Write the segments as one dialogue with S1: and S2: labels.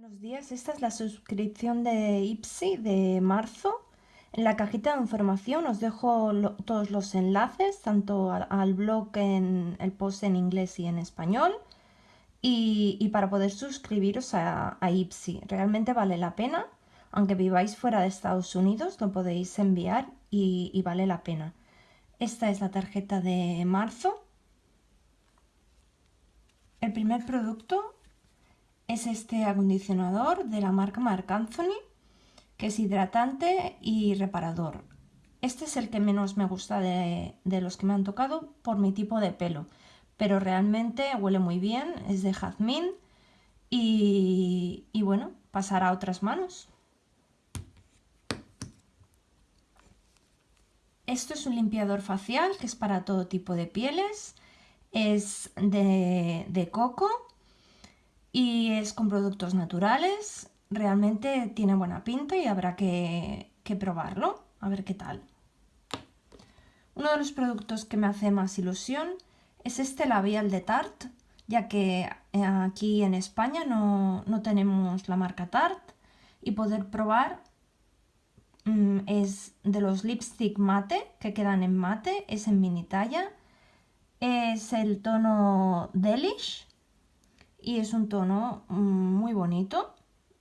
S1: Buenos días, esta es la suscripción de Ipsy de marzo. En la cajita de información os dejo todos los enlaces, tanto al, blog en el post en inglés y en español, y, para poder suscribiros a, Ipsy. Realmente vale la pena, aunque viváis fuera de Estados Unidos, lo podéis enviar y, y vale la pena. Esta es la tarjeta de marzo. El primer producto es este acondicionador de la marca Marc Anthony, que es hidratante y reparador. Este es el que menos me gusta de, los que me han tocado por mi tipo de pelo, pero realmente huele muy bien, es de jazmín y, y bueno, pasará a otras manos. Esto es un limpiador facial que es para todo tipo de pieles, es de, de coco y es con productos naturales. Realmente tiene buena pinta y habrá que, probarlo, a ver qué tal. Uno de los productos que me hace más ilusión es este labial de Tarte, ya que eh, aquí en España no, tenemos la marca Tarte y poder probar mm, es de los lipstick mate, que quedan en mate, es en mini talla, es el tono Delish y es un tono mm, muy bonito,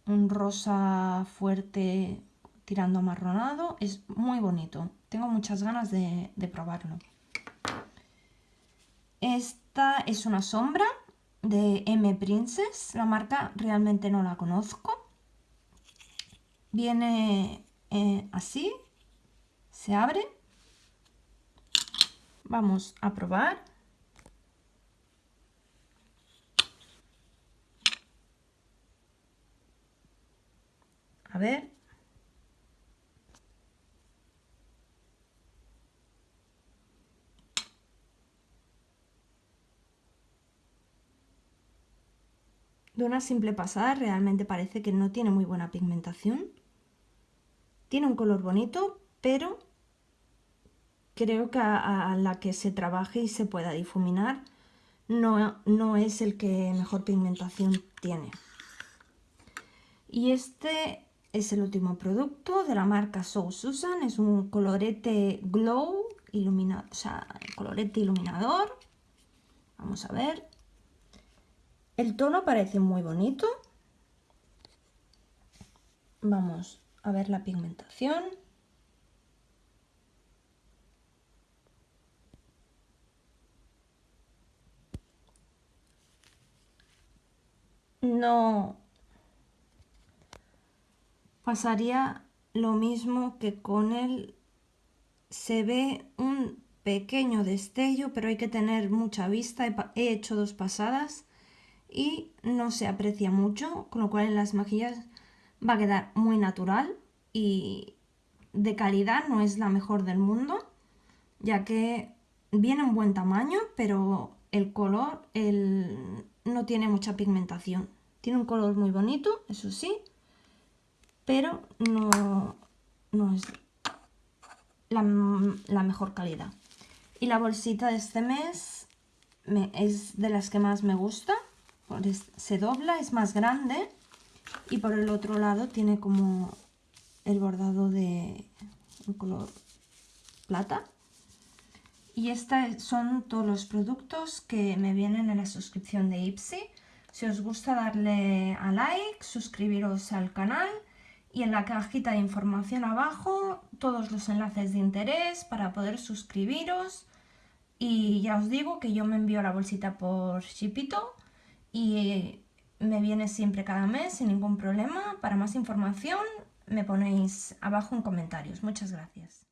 S1: un rosa fuerte tirando amarronado, es muy bonito, tengo muchas ganas de, probarlo. Esta es una sombra de M Princess, la marca realmente no la conozco. Viene eh, así, se abre. Vamos a probar. A ver. De una simple pasada realmente parece que no tiene muy buena pigmentación. Tiene un color bonito, pero creo que a, la que se trabaje y se pueda difuminar no, no es el que mejor pigmentación tiene. Y este es el último producto de la marca So Susan. Es un colorete glow, iluminado, o sea, colorete iluminador. Vamos a ver. El tono parece muy bonito. Vamos a ver la pigmentación. No, pasaría lo mismo que con él. Se ve un pequeño destello, pero hay que tener mucha vista. He hecho dos pasadas y no se aprecia mucho, con lo cual en las mejillas va a quedar muy natural y de calidad no es la mejor del mundo, ya que viene en buen tamaño, pero el color no tiene mucha pigmentación. Tiene un color muy bonito, eso sí, pero no, no es la, mejor calidad. Y la bolsita de este mes es de las que más me gusta. Se dobla, es más grande y por el otro lado tiene como el bordado de un color plata. Y estos son todos los productos que me vienen en la suscripción de Ipsy. Si os gusta darle a like, suscribiros al canal y en la cajita de información abajo todos los enlaces de interés para poder suscribiros y ya os digo que yo me envío la bolsita por Shipito y me viene siempre cada mes sin ningún problema. Para más información me ponéis abajo en comentarios. Muchas gracias.